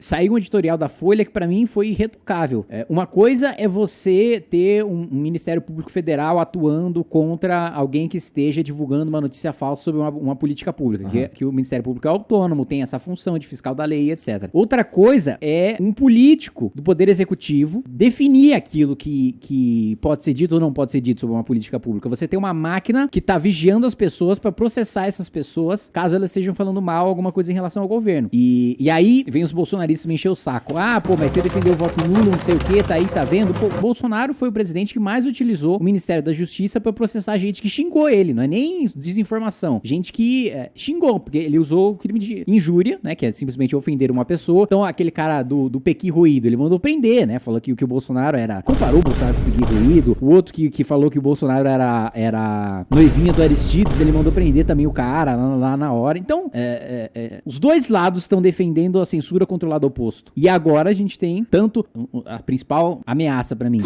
Saiu um editorial da Folha que para mim foi irretocável. É, uma coisa é você ter um, um, Ministério Público Federal atuando contra alguém que esteja divulgando uma notícia falsa sobre uma, uma política pública, uhum. que, que, o Ministério Público é autônomo, tem essa função de fiscal da lei, etc. Outra coisa é um político do Poder Executivo definir aquilo que, que pode ser dito ou não pode ser dito sobre uma política pública. Você tem uma máquina que tá vigiando as pessoas para processar essas pessoas caso elas estejam falando mal alguma coisa em relação ao governo. E, e aí vem os bolsonaristas bolsonaristas me encher o saco. Ah, pô, mas você defendeu o voto nulo, não sei o que, tá aí, tá vendo? Pô, Bolsonaro foi o presidente que mais utilizou o Ministério da Justiça para processar gente que xingou ele, não é nem desinformação. Gente que é, xingou, porque ele usou o crime de injúria, né, que é simplesmente ofender uma pessoa. Então, aquele cara do, do Pequi Ruído, ele mandou prender, né, falou que, que o Bolsonaro era... Comparou o Bolsonaro com o Pequi Ruído. O outro que, que falou que o Bolsonaro era, era noivinha do Aristides, ele mandou prender também o cara lá, lá na hora. Então, é, é os dois lados estão defendendo a censura controlada lado oposto. E agora a gente tem tanto a principal ameaça para mim.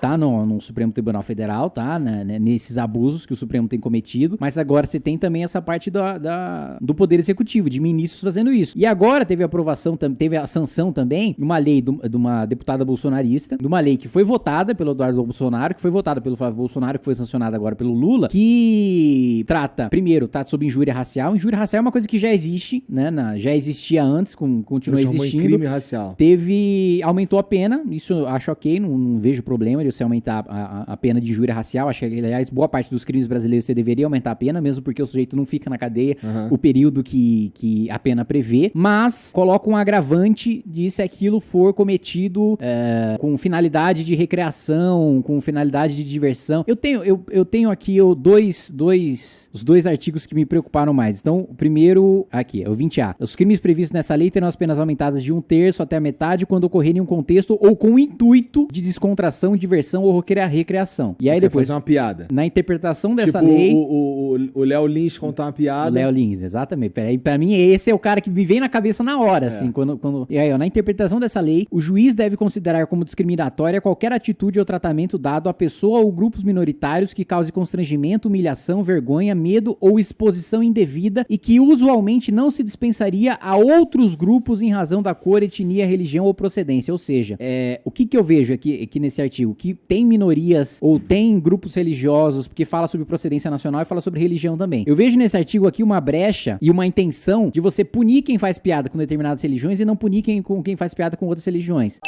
Tá no, no, Supremo Tribunal Federal, tá? Né, né, nesses abusos que o Supremo tem cometido. Mas agora você tem também essa parte da, da, do Poder Executivo, de ministros fazendo isso. E agora teve a aprovação, teve a sanção também de uma lei do, de uma deputada bolsonarista, de uma lei que foi votada pelo Eduardo Bolsonaro, que foi votada pelo Flávio Bolsonaro, que foi sancionada agora pelo Lula, que trata, primeiro, trata sobre injúria racial. Injúria racial é uma coisa que já existe, né? Na, já existia antes, com, continua existindo. crime racial. Teve. Aumentou a pena, isso eu acho ok, não, não vejo problema de você aumentar a, a, a, pena de injúria racial. Acho que, aliás, boa parte dos crimes brasileiros você deveria aumentar a pena, mesmo porque o sujeito não fica na cadeia uhum. o período que, que a pena prevê. Mas coloca um agravante de se aquilo for cometido é, com finalidade de recreação, com finalidade de diversão. Eu tenho, eu, eu tenho aqui eu, dois, dois, os dois artigos que me preocuparam mais. Então, o primeiro, aqui, é o 20A. Os crimes previstos nessa lei terão as penas aumentadas de um terço até a metade quando ocorrerem em um contexto ou com o intuito de descontração, diversão ou recreação. E aí Quer depois. fazer uma piada. Na interpretação dessa tipo, lei. O Léo Lins contar uma piada. O Léo Lins, exatamente. Peraí, pra mim, esse é o cara que me vem na cabeça na hora, é. assim. Quando, quando... E aí, ó, na interpretação dessa lei, o juiz deve considerar como discriminatória qualquer atitude ou tratamento dado à pessoa ou grupos minoritários que cause constrangimento, humilhação, vergonha, medo ou exposição indevida e que usualmente não se dispensaria a outros grupos em razão da cor, etnia, religião ou procedência. Ou seja, é, o que, que eu vejo aqui, aqui nesse artigo? Que tem minorias ou tem grupos religiosos, porque fala sobre procedência nacional e fala sobre religião também. Eu vejo nesse artigo aqui uma brecha e uma intenção de você punir quem faz piada com determinadas religiões e não punir quem, com quem faz piada com outras religiões.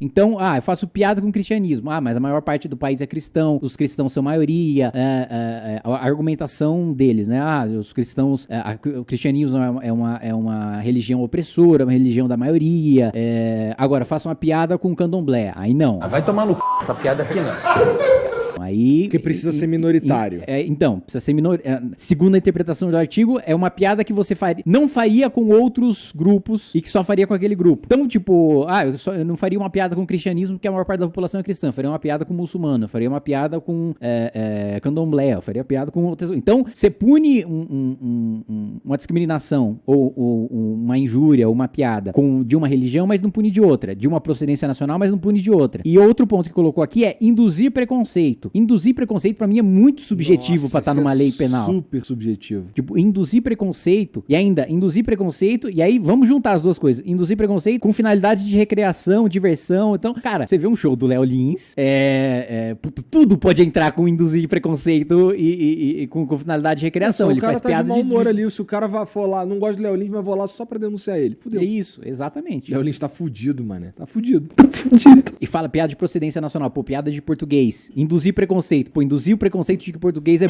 Então, ah, eu faço piada com o cristianismo. Ah, mas a maior parte do país é cristão, os cristãos são maioria. É, é, é, a argumentação deles, né? Ah, os cristãos. É, a, o cristianismo é uma, é uma religião opressora, uma religião da maioria. É, agora, faço uma piada com o candomblé. Aí não. Ah, vai tomar no c... essa piada aqui não. Aí, Porque precisa e, ser minoritário. E, é, então, precisa ser minoritário. É, segundo a interpretação do artigo, é uma piada que você faria, não faria com outros grupos e que só faria com aquele grupo. Então, tipo, ah, eu, só, eu não faria uma piada com o cristianismo porque a maior parte da população é cristã. Eu faria uma piada com o muçulmano. Faria uma piada com é, é, candomblé. Faria piada com outras. Então, você pune um, um, um, uma discriminação ou, ou, uma injúria ou uma piada com, de uma religião, mas não pune de outra. De uma procedência nacional, mas não pune de outra. E outro ponto que colocou aqui é induzir preconceito. Induzir preconceito para mim é muito subjetivo para estar tá numa é lei penal. Super subjetivo. Tipo, induzir preconceito e ainda induzir preconceito e aí vamos juntar as duas coisas. Induzir preconceito com finalidade de recreação, diversão. Então, cara, você vê um show do Léo Lins, é, é, tudo pode entrar com induzir preconceito e, e, e com, com, finalidade de recreação. ele o cara faz tá piada de mau humor de... ali. Se o cara vai, for lá, não gosta do Léo Lins, mas vou lá só pra denunciar ele. Fudeu. É isso, exatamente. Léo Lins tá fudido, mano. Tá fudido. Tá fudido. E fala piada de procedência nacional, pô, piada de português. Induzir preconceito, pô, induzir o preconceito de que português é.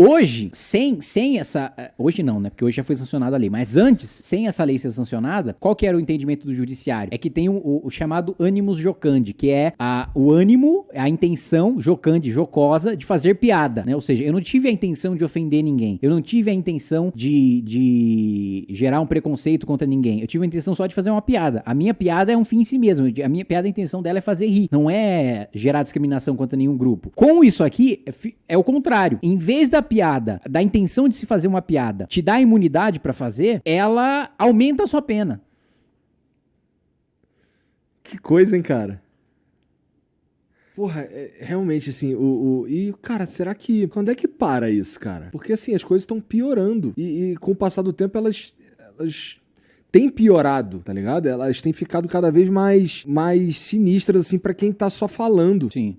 Hoje, sem, sem essa. Eh, hoje não, né? Porque hoje já foi sancionada a lei. Mas antes, sem essa lei ser sancionada, qual que era o entendimento do judiciário? É que tem o, o, o chamado ânimos jocandi, que é a, o ânimo, a intenção jocandi, jocosa, de fazer piada, né? Ou seja, eu não tive a intenção de ofender ninguém. Eu não tive a intenção de, de gerar um preconceito contra ninguém. Eu tive a intenção só de fazer uma piada. A minha piada é um fim em si mesmo. A minha piada, a intenção dela é fazer rir. Não é gerar discriminação contra nenhum grupo. Com isso aqui, é o contrário. Em vez da piada, da intenção de se fazer uma piada, te dá imunidade para fazer, ela aumenta a sua pena. Que coisa, hein, cara? porra, é, realmente, assim, o, o- E, cara, será que. Quando é que para isso, cara? Porque, assim, as coisas estão piorando. E, e com o passar do tempo, elas. elas têm piorado, tá ligado? Elas têm ficado cada vez mais, mais sinistras, assim, pra quem tá só falando. Sim.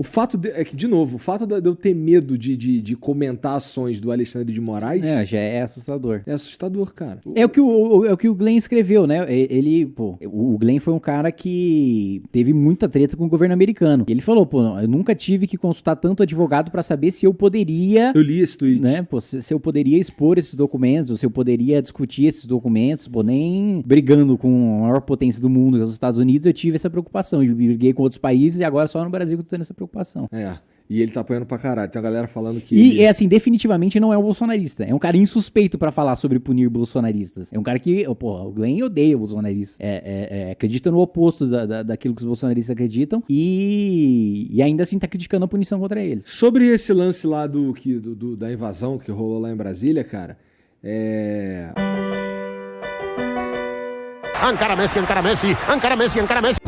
O fato de, é que, de novo, o fato de eu ter medo de, de, de comentar ações do Alexandre de Moraes é, É, já é assustador. assustador, cara. É o que o, é o que o Glenn escreveu, né? Ele, pô, o Glenn foi um cara que teve muita treta com o governo americano. E ele falou, pô, não, eu nunca tive que consultar tanto advogado pra saber se eu poderia, Eu li esse tweet. né? Pô, se, se eu poderia expor esses documentos, ou se eu poderia discutir esses documentos, pô, nem brigando com a maior potência do mundo, que é os Estados Unidos, eu tive essa preocupação. Eu briguei com outros países e agora só no Brasil que eu tô tendo essa preocupação. É. E ele tá apoiando pra caralho. Tem a galera falando que. E ele- é assim, definitivamente não é um bolsonarista. É um cara insuspeito pra falar sobre punir bolsonaristas. É um cara que, oh, porra, o Glenn odeia bolsonaristas. É, é, é, acredita no oposto da, da- daquilo que os bolsonaristas acreditam e, e ainda assim tá criticando a punição contra eles. Sobre esse lance lá do, que, do, do- da invasão que rolou lá em Brasília, cara, é. Encara Messi, encara Messi, encara Messi, encara Messi.